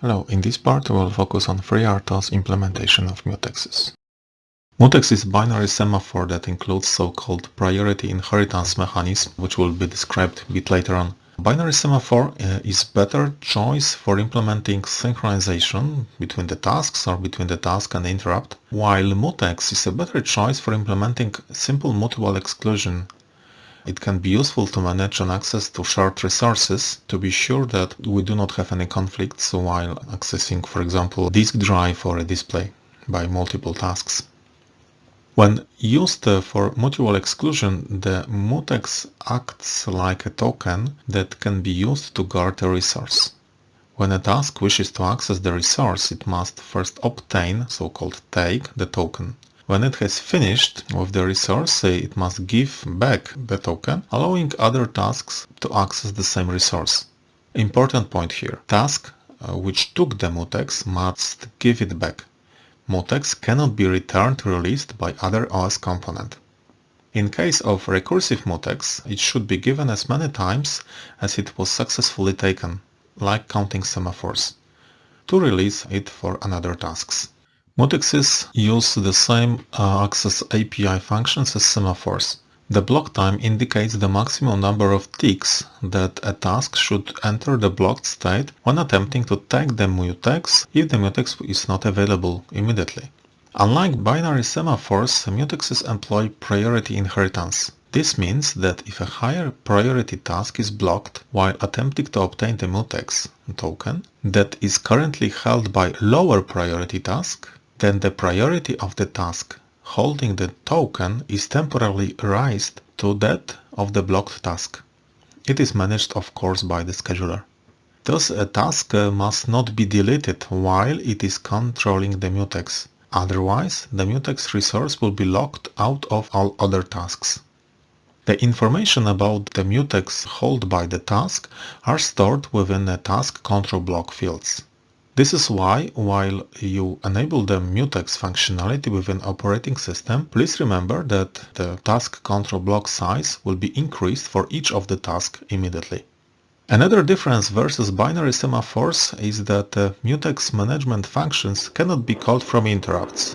Hello, in this part we will focus on FreeRTOS implementation of mutexes. Mutex is binary semaphore that includes so-called priority inheritance mechanism, which will be described a bit later on. Binary semaphore uh, is better choice for implementing synchronization between the tasks or between the task and interrupt, while mutex is a better choice for implementing simple mutual exclusion it can be useful to manage an access to shared resources to be sure that we do not have any conflicts while accessing, for example, disk drive or a display by multiple tasks. When used uh, for mutual exclusion, the mutex acts like a token that can be used to guard a resource. When a task wishes to access the resource, it must first obtain, so-called take, the token. When it has finished with the resource, it must give back the token, allowing other tasks to access the same resource. Important point here. Task uh, which took the mutex must give it back. Mutex cannot be returned released by other OS component. In case of recursive mutex, it should be given as many times as it was successfully taken, like counting semaphores, to release it for another tasks. Mutexes use the same uh, access API functions as semaphores. The block time indicates the maximum number of ticks that a task should enter the blocked state when attempting to take the mutex if the mutex is not available immediately. Unlike binary semaphores, mutexes employ priority inheritance. This means that if a higher priority task is blocked while attempting to obtain the mutex token that is currently held by lower priority task, then the priority of the task holding the token is temporarily raised to that of the blocked task. It is managed of course by the scheduler. Thus a task uh, must not be deleted while it is controlling the mutex. Otherwise, the mutex resource will be locked out of all other tasks. The information about the mutex held by the task are stored within the task control block fields. This is why, while you enable the mutex functionality within operating system, please remember that the task control block size will be increased for each of the tasks immediately. Another difference versus binary semaphores is that uh, mutex management functions cannot be called from interrupts.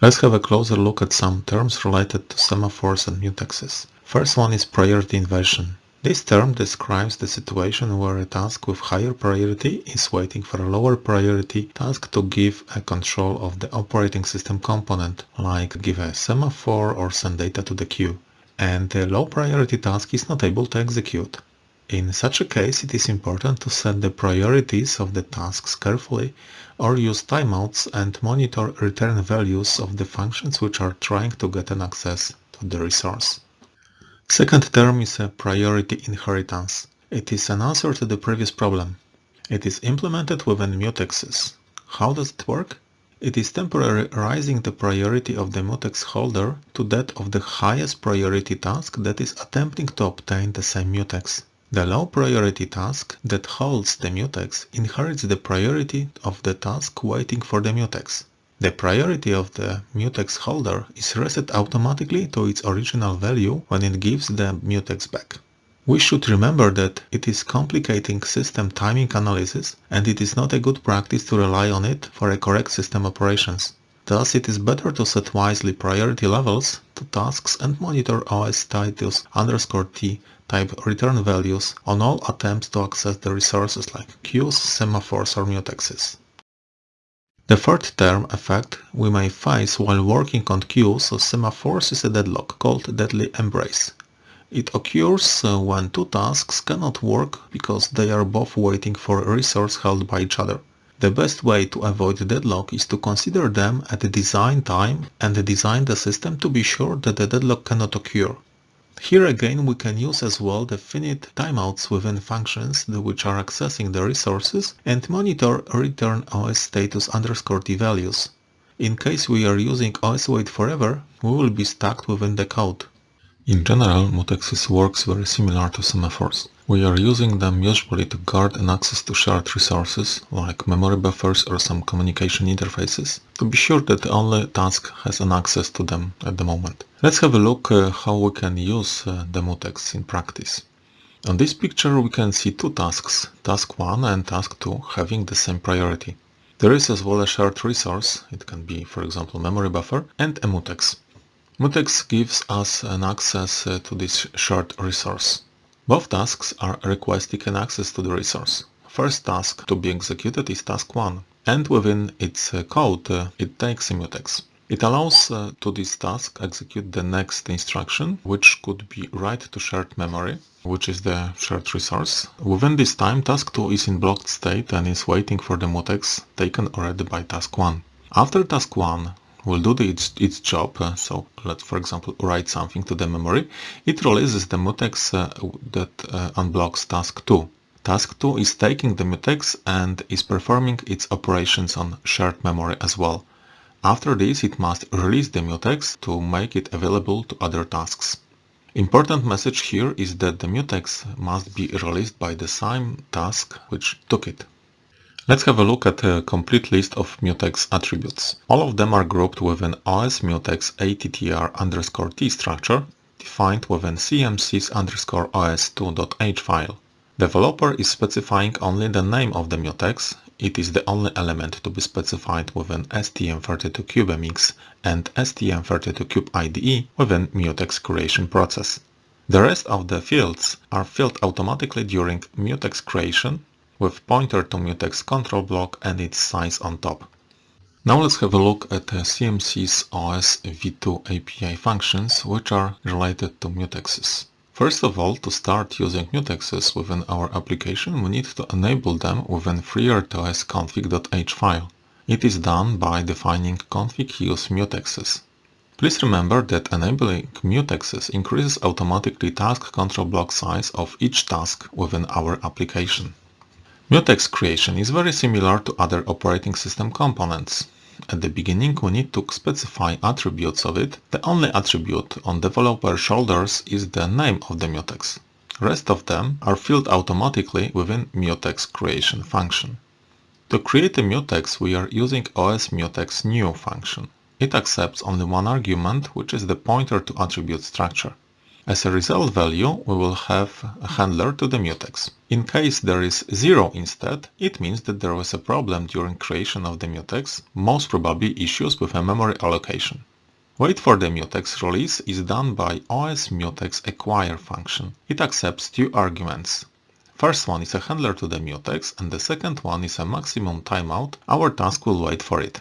Let's have a closer look at some terms related to semaphores and mutexes. First one is priority inversion. This term describes the situation where a task with higher priority is waiting for a lower priority task to give a control of the operating system component, like give a semaphore or send data to the queue, and the low priority task is not able to execute. In such a case, it is important to set the priorities of the tasks carefully or use timeouts and monitor return values of the functions which are trying to get an access to the resource. Second term is a priority inheritance. It is an answer to the previous problem. It is implemented within mutexes. How does it work? It is temporarily raising the priority of the mutex holder to that of the highest priority task that is attempting to obtain the same mutex. The low priority task that holds the mutex inherits the priority of the task waiting for the mutex. The priority of the mutex holder is reset automatically to its original value when it gives the mutex back. We should remember that it is complicating system timing analysis and it is not a good practice to rely on it for a correct system operations. Thus it is better to set wisely priority levels to tasks and monitor OS status underscore T type return values on all attempts to access the resources like queues, semaphores or mutexes. The third term effect we may face while working on queues or semaphores is a deadlock called deadly embrace. It occurs when two tasks cannot work because they are both waiting for a resource held by each other. The best way to avoid deadlock is to consider them at the design time and design the system to be sure that the deadlock cannot occur. Here again we can use as well the finite timeouts within functions which are accessing the resources and monitor return OS status underscore t values. In case we are using OS wait forever, we will be stuck within the code. In general, mutexes works very similar to semaphores. We are using them usually to guard an access to shared resources, like memory buffers or some communication interfaces, to be sure that only task has an access to them at the moment. Let's have a look uh, how we can use uh, the mutex in practice. On this picture we can see two tasks, task 1 and task 2, having the same priority. There is as well a shared resource, it can be for example memory buffer, and a mutex. Mutex gives us an access uh, to this shared resource. Both tasks are requesting an access to the resource. First task to be executed is task 1, and within its uh, code uh, it takes a mutex. It allows to this task execute the next instruction, which could be write to shared memory, which is the shared resource. Within this time, task 2 is in blocked state and is waiting for the mutex taken already by task 1. After task 1 will do the, its, its job, uh, so let's for example write something to the memory, it releases the mutex uh, that uh, unblocks task 2. Task 2 is taking the mutex and is performing its operations on shared memory as well. After this it must release the mutex to make it available to other tasks. Important message here is that the mutex must be released by the same task which took it. Let's have a look at a complete list of mutex attributes. All of them are grouped within OS mutex attr underscore t structure defined within cmsis underscore os2.h file. Developer is specifying only the name of the mutex it is the only element to be specified within STM32CubeMX and STM32Cube IDE within mutex creation process. The rest of the fields are filled automatically during mutex creation with pointer to mutex control block and its size on top. Now let's have a look at CMSIS OS v2 API functions which are related to mutexes. First of all, to start using mutexes within our application, we need to enable them within FreeRTOS config.h file. It is done by defining config use mutexes. Please remember that enabling mutexes increases automatically task control block size of each task within our application. Mutex creation is very similar to other operating system components. At the beginning we need to specify attributes of it. The only attribute on developer shoulders is the name of the mutex. Rest of them are filled automatically within mutex creation function. To create a mutex we are using OS mutex new function. It accepts only one argument which is the pointer to attribute structure. As a result value, we will have a handler to the mutex. In case there is 0 instead, it means that there was a problem during creation of the mutex, most probably issues with a memory allocation. Wait for the mutex release is done by OS mutex acquire function. It accepts two arguments. First one is a handler to the mutex and the second one is a maximum timeout. Our task will wait for it.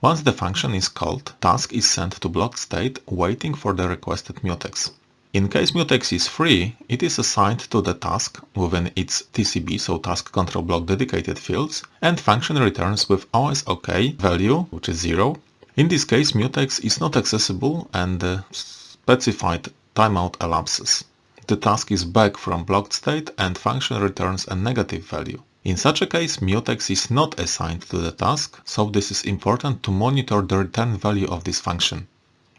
Once the function is called, task is sent to blocked state waiting for the requested mutex. In case mutex is free, it is assigned to the task within its TCB, so task control block dedicated fields, and function returns with OSOK value, which is 0. In this case, mutex is not accessible and the specified timeout elapses. The task is back from blocked state and function returns a negative value. In such a case, mutex is not assigned to the task, so this is important to monitor the return value of this function.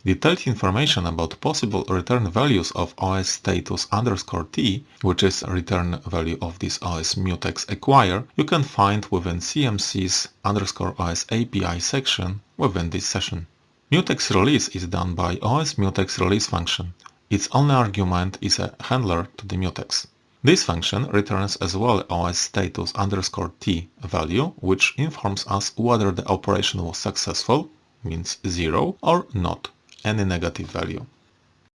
Detailed information about possible return values of OS status underscore t, which is return value of this OS mutex acquire, you can find within CMSIS underscore OS API section within this session. Mutex release is done by OS mutex release function. Its only argument is a handler to the mutex. This function returns as well OS status underscore t value, which informs us whether the operation was successful, means 0, or not, any negative value.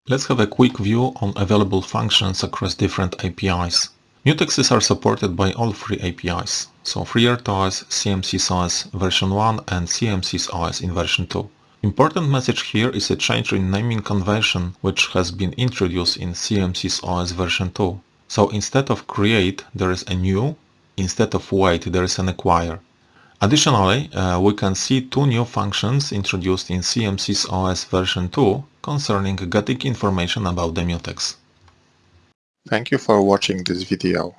Let's have a quick view on available functions across different APIs. Mutexes are supported by all three APIs, so FreeRTOS, CMSIS version 1 and CMSIS in version 2. Important message here is a change in naming convention which has been introduced in CMSIS version 2. So instead of create there is a new, instead of wait there is an acquire. Additionally, uh, we can see two new functions introduced in CMSIS OS version 2 concerning getting information about the mutex. Thank you for watching this video.